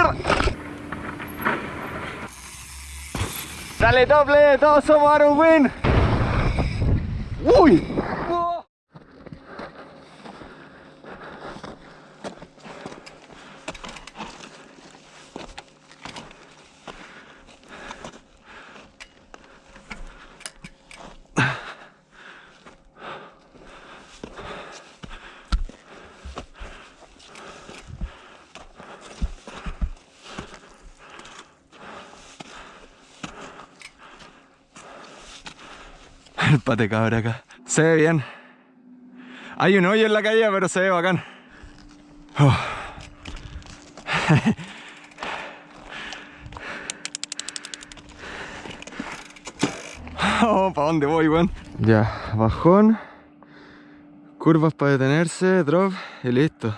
¡Mierda! Dale, doble, todos somos Aaron Win. ¡Uy! El pate cabra acá. Se ve bien. Hay un hoyo en la calle, pero se ve bacán. Oh. Oh, ¿para dónde voy, weón? Ya, bajón. Curvas para detenerse, drop y listo.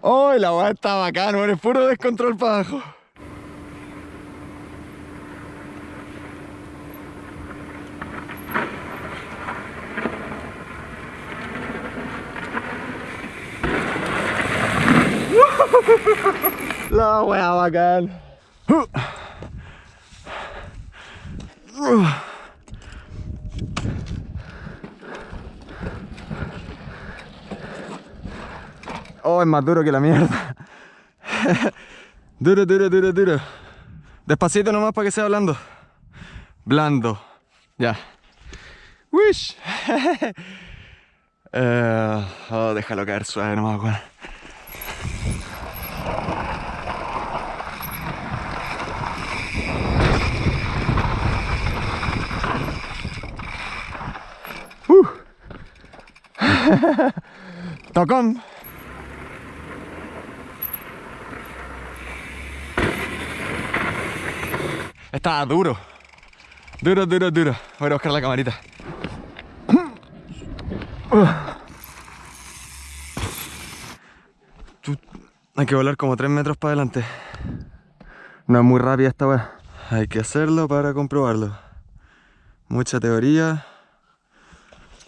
¡Oh, la weá está bacán, descontrol para abajo. La weá bacán. Oh, es más duro que la mierda. duro, duro, duro, duro. Despacito nomás para que sea blando. Blando. Ya. Wish. Eh, oh, déjalo caer suave nomás, weón. Uh. Tocón. Estaba duro. Duro, duro, duro. Voy a buscar la camarita. Hay que volar como 3 metros para adelante. No es muy rápida esta weá. Hay que hacerlo para comprobarlo. Mucha teoría,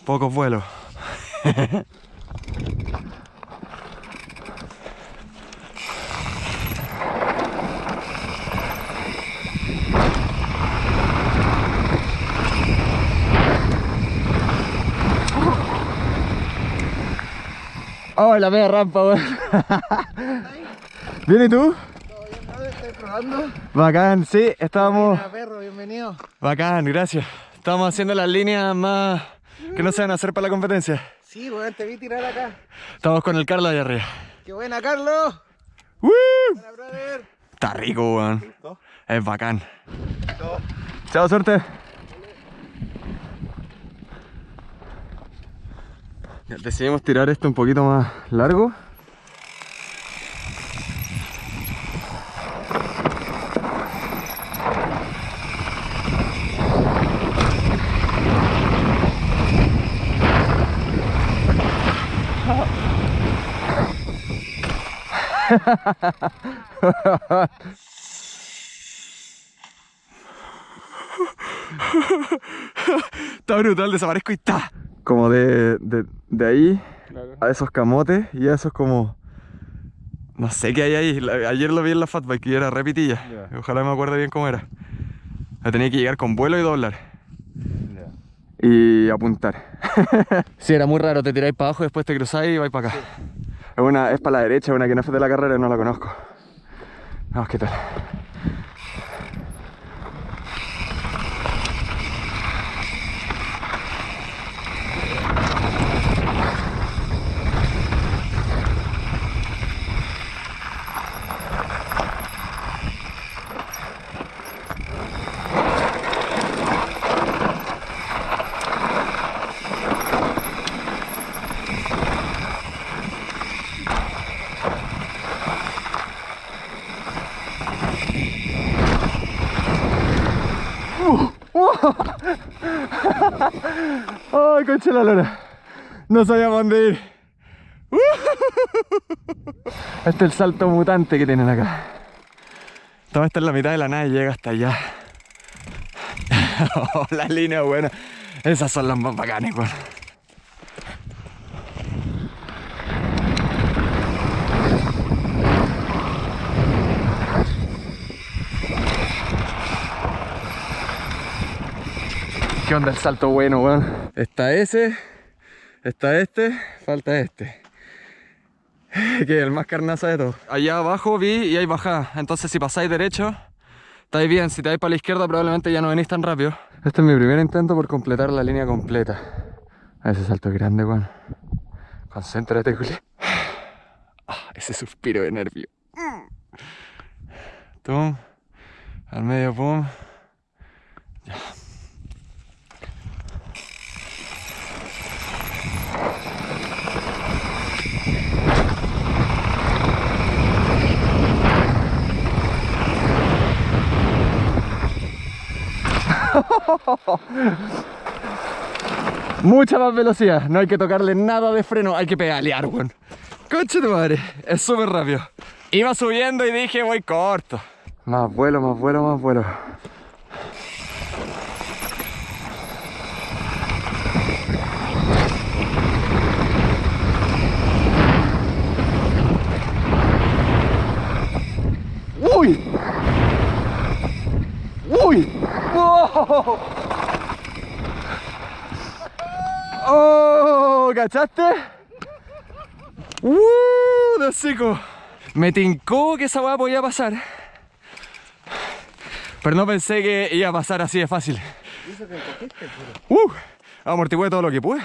pocos vuelos. Oh, la media rampa, weón. ¿Bien y tú? Estoy probando. Bacán, sí, estábamos... Hola, perro, bienvenido. Bacán, gracias. Estamos haciendo las líneas más que no se van a hacer para la competencia. Sí, weón, te vi tirar acá. Estamos con el Carlos allá arriba. ¡Qué buena, Carlos! ¡Woo! Hola, brother. Está rico, weón. Es bacán. Chao, suerte. Decidimos tirar esto un poquito más largo. Está brutal, desaparezco y está. Como de, de, de ahí a esos camotes y a esos como... No sé qué hay ahí. La- Ayer lo vi en la fatbike y era repitilla. Ojalá me acuerde bien cómo era. La tenía que llegar con vuelo y doblar. Y apuntar. sí, era muy raro. Te tiráis para abajo, después te cruzáis y vais para acá. Es, una, es para la derecha, una que no fue de la carrera y no la conozco. Vamos, ¿qué tal? ¡Ay, concha la lora! No sabía dónde ir. Este es el salto mutante que tienen acá. Toma está en la mitad de la nada y llega hasta allá. Oh, la línea buena. Esas son las más bacanas, weón. ¿Qué onda el salto bueno, weón? Está ese, está este, falta este. Que es el más carnaza de todo. Allá abajo vi y hay bajada. Entonces si pasáis derecho, estáis bien. Si te vais para la izquierda probablemente ya no venís tan rápido. Este es mi primer intento por completar la línea completa. A ese salto es grande, weón. Concéntrate, Juli. Ah, ese suspiro de nervio. Tum. Al medio, pum. Ya. Mucha más velocidad, no hay que tocarle nada de freno, hay que pedalear, weón. Coche de madre, es súper rápido. Iba subiendo y dije, voy corto. Más vuelo, más vuelo, más vuelo. ¡Uy! ¡Uy! ¡Oh! ¡Oh! ¿Cachaste? ¡Uh! De hocico. Me tincó que esa weá podía pasar. Pero no pensé que iba a pasar así de fácil. ¡Uh! Amortigué todo lo que pude.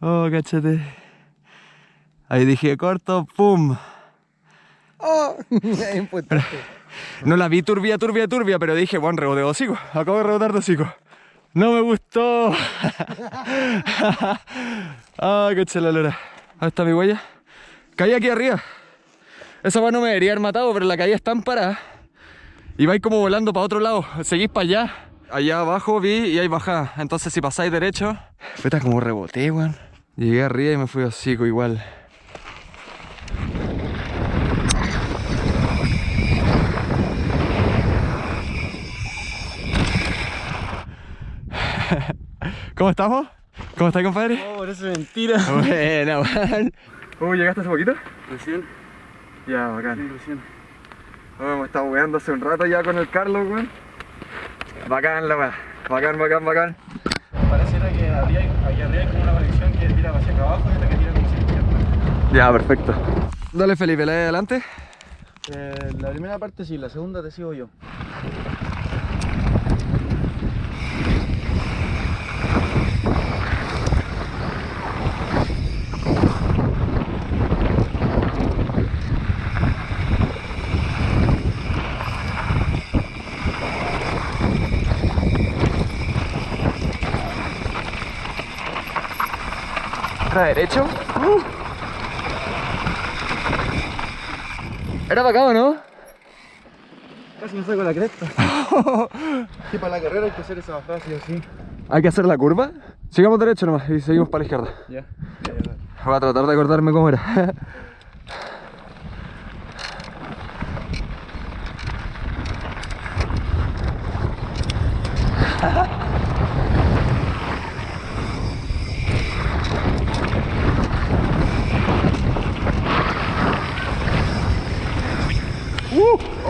Oh, cachate. Ahí dije corto, pum. ¡Oh! Es importante. No la vi turbia, turbia, turbia, pero dije, bueno, rebote de hocico. Acabo de rebotar de hocico. No me gustó. Ay, qué la lora. Ahí está mi huella. Caí aquí arriba. Esa weá no me debería haber matado, pero la caída es tan parada. Y vais como volando para otro lado. Seguís para allá. Allá abajo vi y hay bajada. Entonces si pasáis derecho. Está como reboté, weón. Llegué arriba y me fui hocico igual. ¿Cómo estamos? ¿Cómo estás, compadre? Oh, por eso es mentira. Buena, man. ¿Cómo llegaste hace poquito? Recién, Ya, bacán. sí, recién. Oh, hemos estado weando hace un rato ya con el Carlos, weón. Bacán la weá. Bacán, bacán, bacán. Pareciera que habría, aquí arriba hay como una conexión que tira hacia acá abajo y otra que tira como hacia izquierda. Ya, perfecto. Dale, Felipe, la de adelante. Eh, la primera parte sí, la segunda te sigo yo. Derecho. Uh. Era bacán, ¿no? Casi me saco la cresta. sí, para la carrera hay que hacer esa bajada sí o sí. Hay que hacer la curva. Sigamos derecho nomás y seguimos para la izquierda. Ya. Voy a tratar de acordarme cómo era.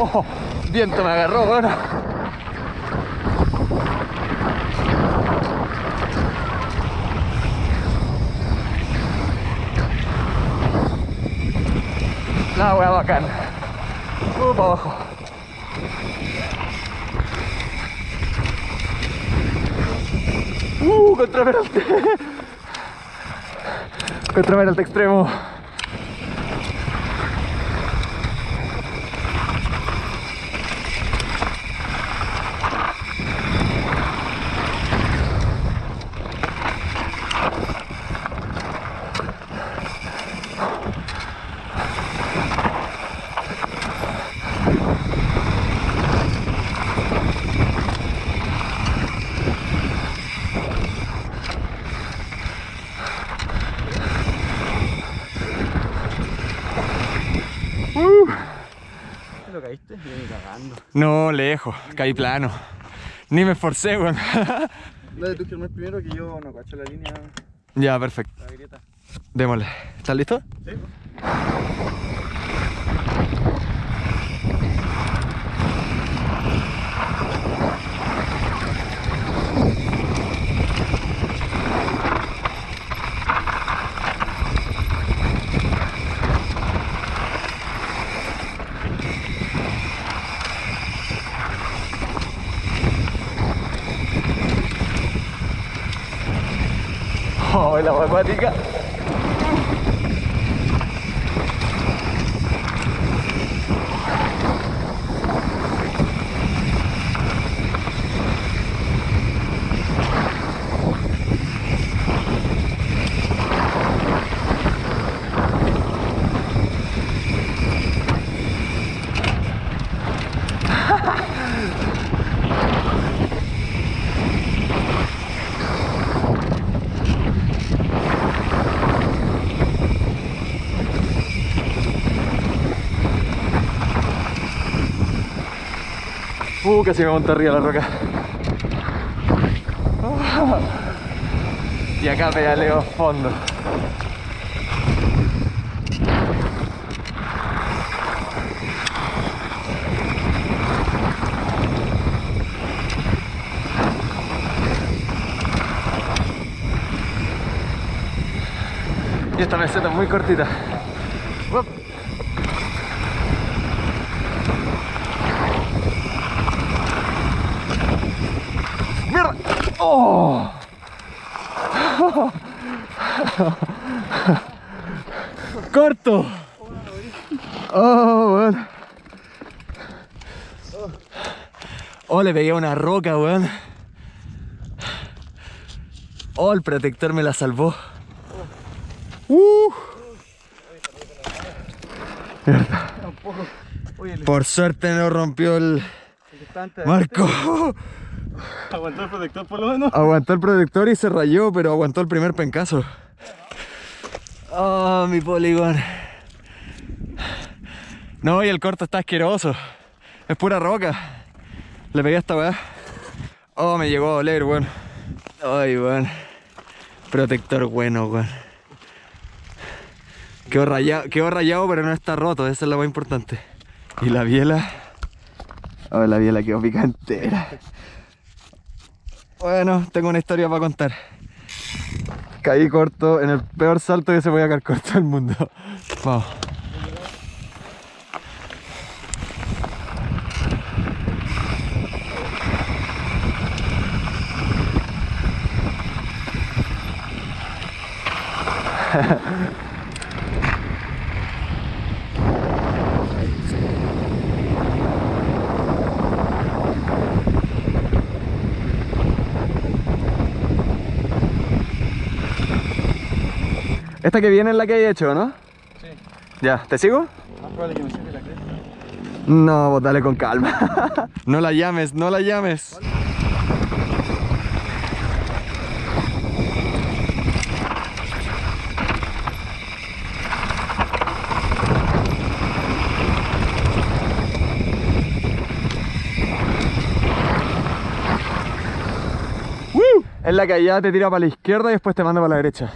Uh, oh, viento me agarró, bueno. La wea bacán. Uh, para abajo. Uh, contra Peralte. contra Peralte extremo. Volando. No, lejos, caí plano. Ni me esforcé, weón. Dale tú que el primero que yo no cacho la línea, ya, perfecto. la grieta. Démosle. ¿Estás listo? Sí, Oh, la acuática. Uh, casi me monté arriba la roca. Y acá pedaleo fondo. Y esta meseta es muy cortita. Uop. ¡Mierda! ¡Oh! ¡Corto! ¡Oh, weón! Oh, le pegué a una roca, weón. Oh, el protector me la salvó. Uh. Por suerte no rompió el marco. Aguantó el protector por lo menos. Aguantó el protector y se rayó, pero aguantó el primer pencazo. Oh, mi poligón. No, y el corto está asqueroso. Es pura roca. Le pegué a esta weá. Oh, me llegó a doler, weón. Ay, weón. Protector bueno, weón. Quedó rayado, quedó rayado, pero no está roto. Esa es la más importante. Y la biela. Oh, la biela quedó picantera. Bueno, tengo una historia para contar. Caí corto en el peor salto que se podía caer corto del mundo. Vamos. Esta que viene es la que hay hecho, ¿no? Sí. Ya, ¿te sigo? Más probable que me sirve la cresta. No, vos dale con calma. no la llames, no la llames. Es la que allá te tira para la izquierda y después te manda para la derecha.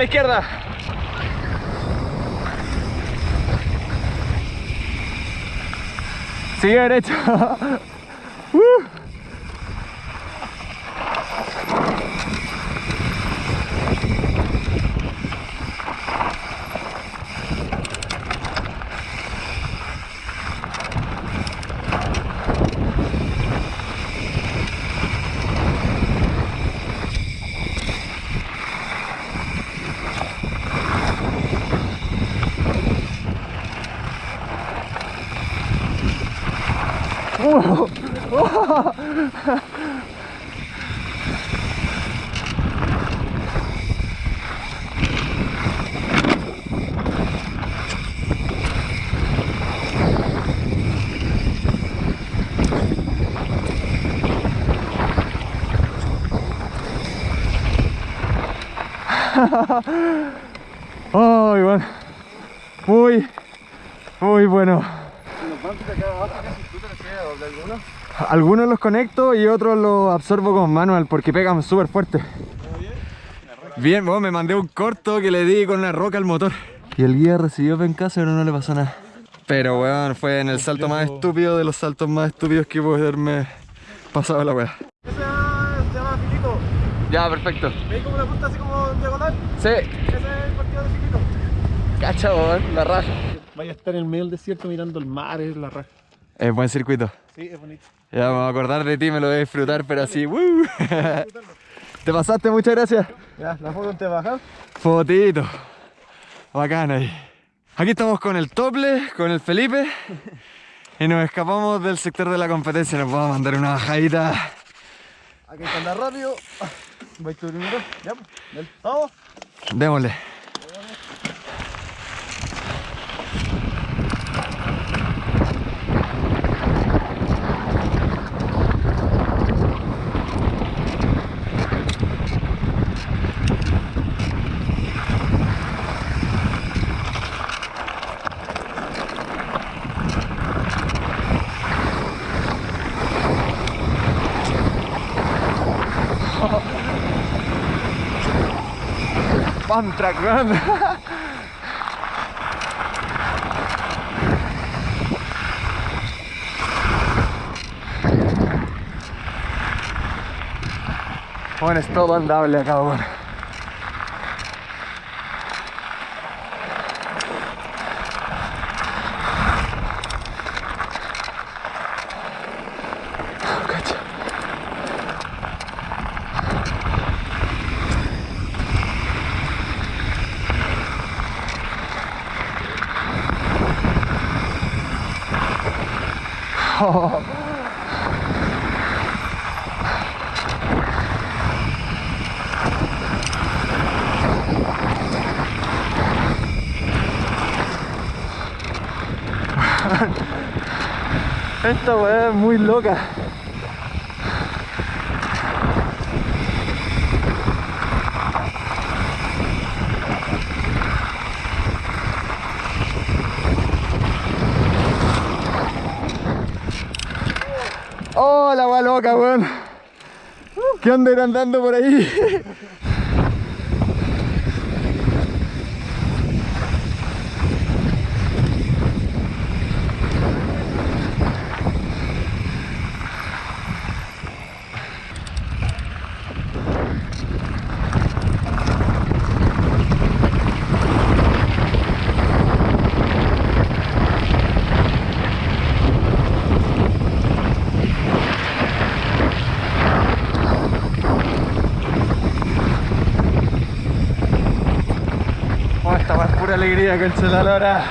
La izquierda. Sigue derecho. Ay, bueno. Muy, muy bueno. Algunos. Los conecto y otros los absorbo con manual porque pegan súper fuerte. Bien, bueno, me mandé un corto que le di con una roca al motor. Y el guía recibió pencaso pero no le pasó nada. Pero weón, fue en el salto más estúpido de los saltos más estúpidos que puedo haberme pasado la weá. Ese se llama Filito. Ya, perfecto. ¿Veis cómo la punta así como en diagonal? Sí, Ese es el partido de Filito. cacha, weón, la raja. Vaya a estar en el medio del desierto mirando el mar, es la raja. Es buen circuito. Sí, es bonito. Ya me voy a acordar de ti, me lo voy a disfrutar, pero así, ¡woo! Te pasaste, muchas gracias. Ya, la foto te baja. Fotito. Bacán ahí. Aquí estamos con el Tople, con el Felipe. Y nos escapamos del sector de la competencia. Nos vamos a mandar una bajadita. Aquí está andar rápido. Vais tú primero. Ya, pues. Dale. Vamos. Démosle. Fun track. Bueno, es todo andable acá, bueno. Esta weá es muy loca. Weón. ¿Qué onda ir andando por ahí? Oh, esta weá es pura alegría, cancelar ahora.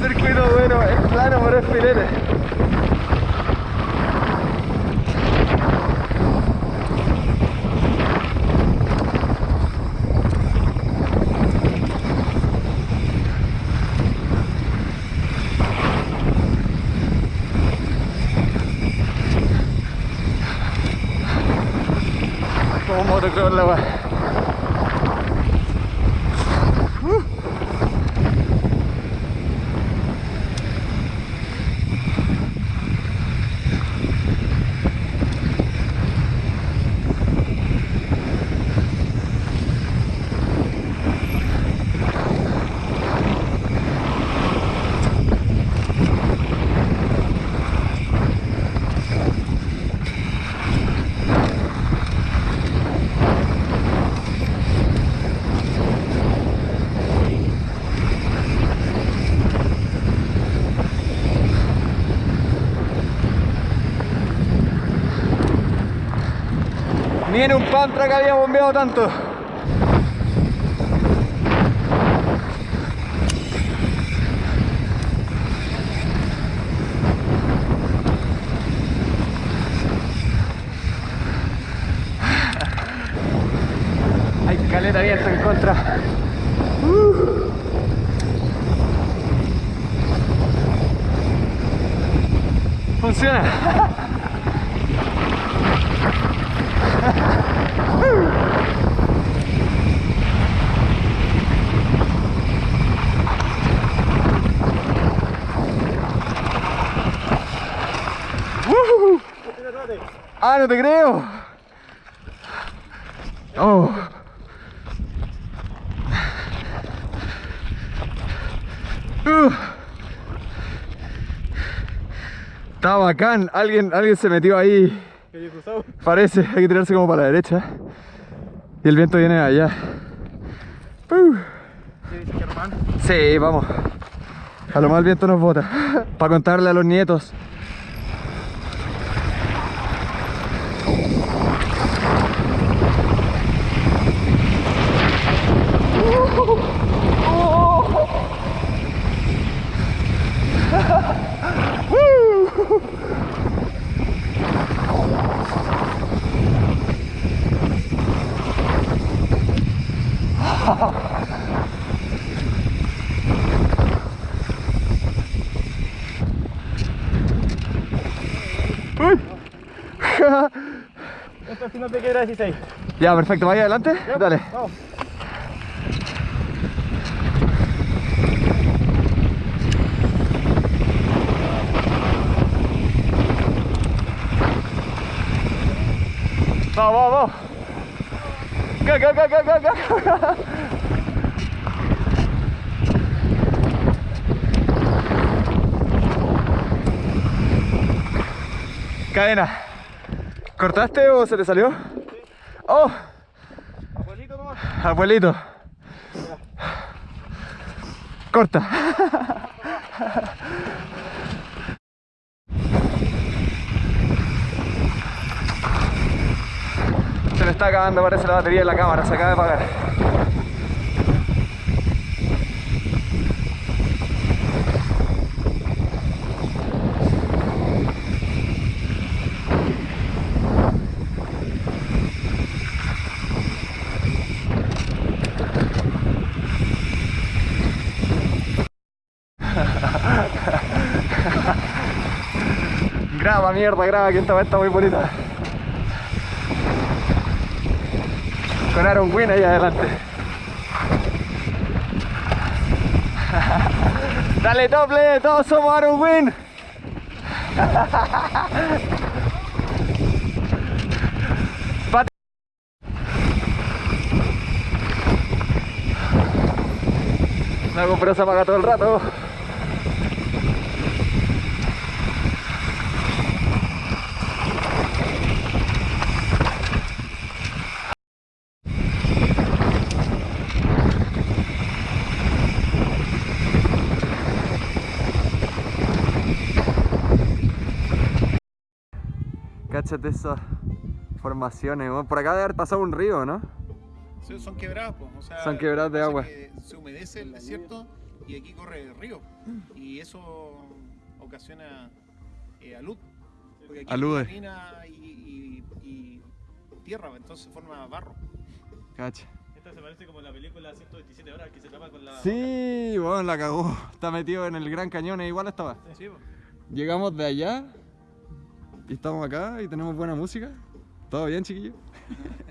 Circuito bueno, es plano, pero es filete. Motocross la Viene un pantra que había bombeado tanto. Hay caleta abierta en contra. Ah, no te creo. Oh. Uh. Está bacán. Alguien, alguien se metió ahí. Parece, hay que tirarse como para la derecha. Y el viento viene allá. Uh. Sí, vamos. A lo más el viento nos bota. Para contarle a los nietos. Uy. Esto al final te queda 16. Ya, perfecto. ¿Vaya adelante? Dale. Vamos. Vamos, vamos, vamos. Go, go, go, go, go, go. Cadena. ¿Cortaste o se te salió? Oh, Abuelito nomás. abuelito. Corta. Se me está acabando, parece la batería de la cámara, se acaba de apagar. Graba, mierda, graba, que esta vez está muy bonita. Con Aaron Wynn ahí adelante. Dale doble, todos somos Aaron Wynn. La GoPro se apaga todo el rato. Cáchate esas formaciones, por acá debe haber pasado un río, ¿no? Sí, Son quebrados, pues, o sea, Son quebradas de agua. que Se humedece el desierto y aquí corre el río. Y eso ocasiona eh, alud. Porque aquí Alude. hay arena y, y- y tierra, entonces forma barro. Cacha. Esta se parece como la película 127 horas que se tapa con la. Sí, bueno, la cagó. Está metido en el Gran Cañón, e igual estaba. Sí, pues. Llegamos de allá y estamos acá y tenemos buena música. ¿Todo bien, chiquillos?